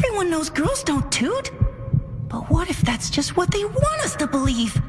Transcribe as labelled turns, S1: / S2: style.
S1: Everyone knows girls don't toot. But what if that's just what they want us to believe?